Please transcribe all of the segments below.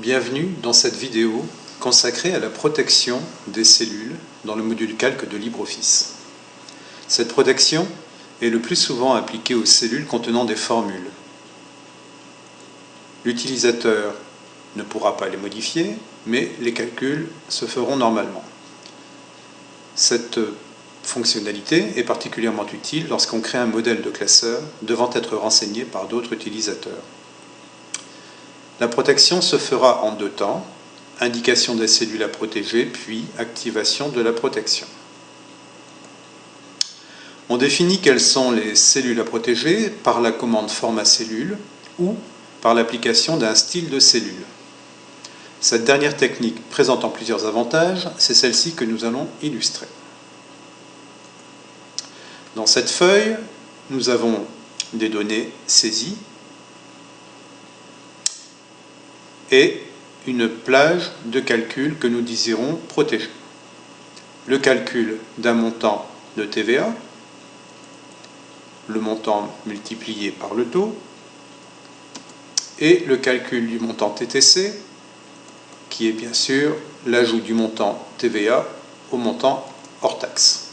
Bienvenue dans cette vidéo consacrée à la protection des cellules dans le module calque de LibreOffice. Cette protection est le plus souvent appliquée aux cellules contenant des formules. L'utilisateur ne pourra pas les modifier, mais les calculs se feront normalement. Cette fonctionnalité est particulièrement utile lorsqu'on crée un modèle de classeur devant être renseigné par d'autres utilisateurs. La protection se fera en deux temps, indication des cellules à protéger, puis activation de la protection. On définit quelles sont les cellules à protéger par la commande format cellule ou par l'application d'un style de cellule. Cette dernière technique présentant plusieurs avantages, c'est celle-ci que nous allons illustrer. Dans cette feuille, nous avons des données saisies et une plage de calcul que nous désirons protéger. Le calcul d'un montant de TVA, le montant multiplié par le taux, et le calcul du montant TTC, qui est bien sûr l'ajout du montant TVA au montant hors taxe.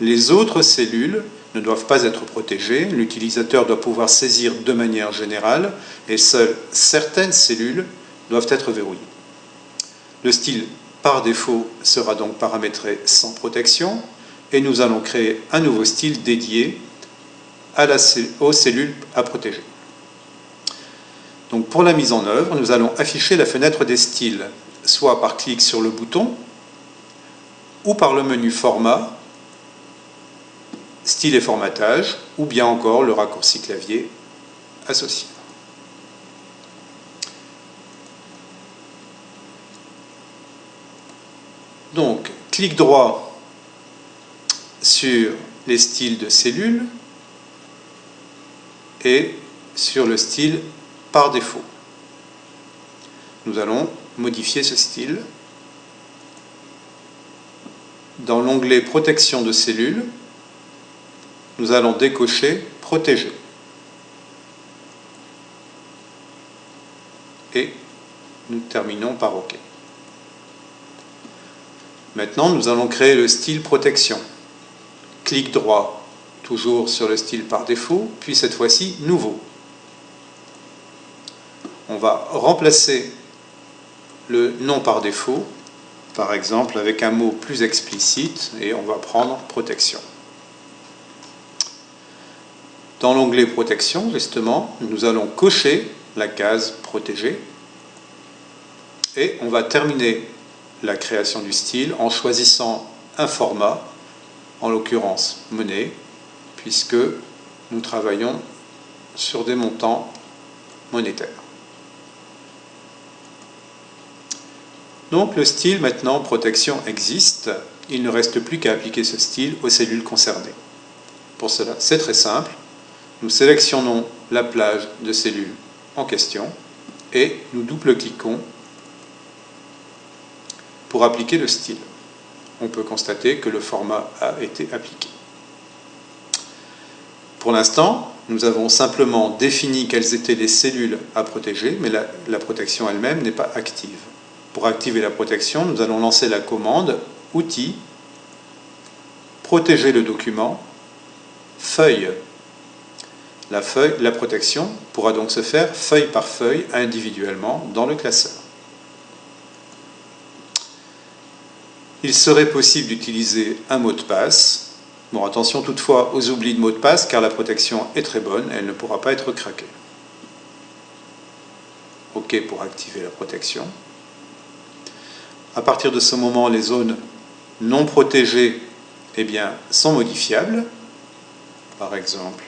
Les autres cellules ne doivent pas être protégées, l'utilisateur doit pouvoir saisir de manière générale et seules certaines cellules doivent être verrouillées. Le style par défaut sera donc paramétré sans protection et nous allons créer un nouveau style dédié aux cellules à protéger. Donc pour la mise en œuvre, nous allons afficher la fenêtre des styles, soit par clic sur le bouton ou par le menu Format style et formatage, ou bien encore le raccourci clavier associé. Donc, clic droit sur les styles de cellules et sur le style par défaut. Nous allons modifier ce style. Dans l'onglet Protection de cellules, nous allons décocher Protéger. Et nous terminons par OK. Maintenant, nous allons créer le style Protection. Clic droit, toujours sur le style par défaut, puis cette fois-ci Nouveau. On va remplacer le nom par défaut, par exemple avec un mot plus explicite, et on va prendre Protection. Dans l'onglet Protection, justement, nous allons cocher la case Protéger et on va terminer la création du style en choisissant un format, en l'occurrence monnaie, puisque nous travaillons sur des montants monétaires. Donc le style maintenant protection existe, il ne reste plus qu'à appliquer ce style aux cellules concernées. Pour cela, c'est très simple, nous sélectionnons la plage de cellules en question et nous double-cliquons pour appliquer le style. On peut constater que le format a été appliqué. Pour l'instant, nous avons simplement défini quelles étaient les cellules à protéger, mais la, protection elle-même n'est pas active. Pour activer la protection, nous allons lancer la commande « Outils »,« Protéger le document »,« Feuille » La, protection pourra donc se faire feuille par feuille individuellement dans le classeur. Il serait possible d'utiliser un mot de passe. Bon, attention toutefois aux oublis de mot de passe car la protection est très bonne, elle ne pourra pas être craquée. OK pour activer la protection. À partir de ce moment, les zones non protégées eh bien, sont modifiables. Par exemple,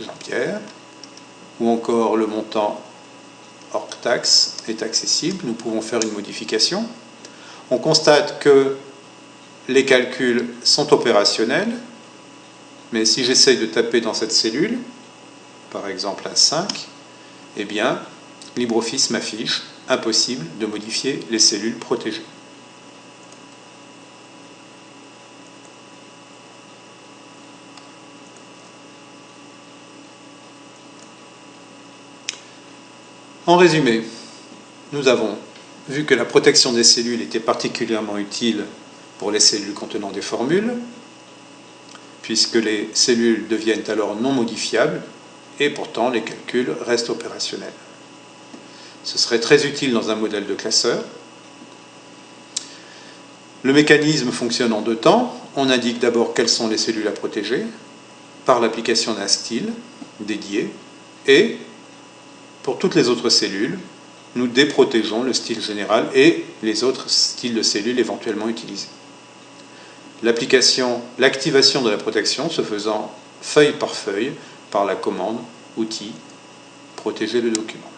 Jean-Pierre, ou encore le montant hors taxe est accessible, nous pouvons faire une modification. On constate que les calculs sont opérationnels, mais si j'essaye de taper dans cette cellule, par exemple un 5, eh bien, LibreOffice m'affiche impossible de modifier les cellules protégées. En résumé, nous avons vu que la protection des cellules était particulièrement utile pour les cellules contenant des formules, puisque les cellules deviennent alors non modifiables et pourtant les calculs restent opérationnels. Ce serait très utile dans un modèle de classeur. Le mécanisme fonctionne en deux temps. On indique d'abord quelles sont les cellules à protéger par l'application d'un style dédié et pour toutes les autres cellules, nous déprotégeons le style général et les autres styles de cellules éventuellement utilisés. L'application, l'activation de la protection se faisant feuille par feuille par la commande outil protéger le document.